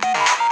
Bye.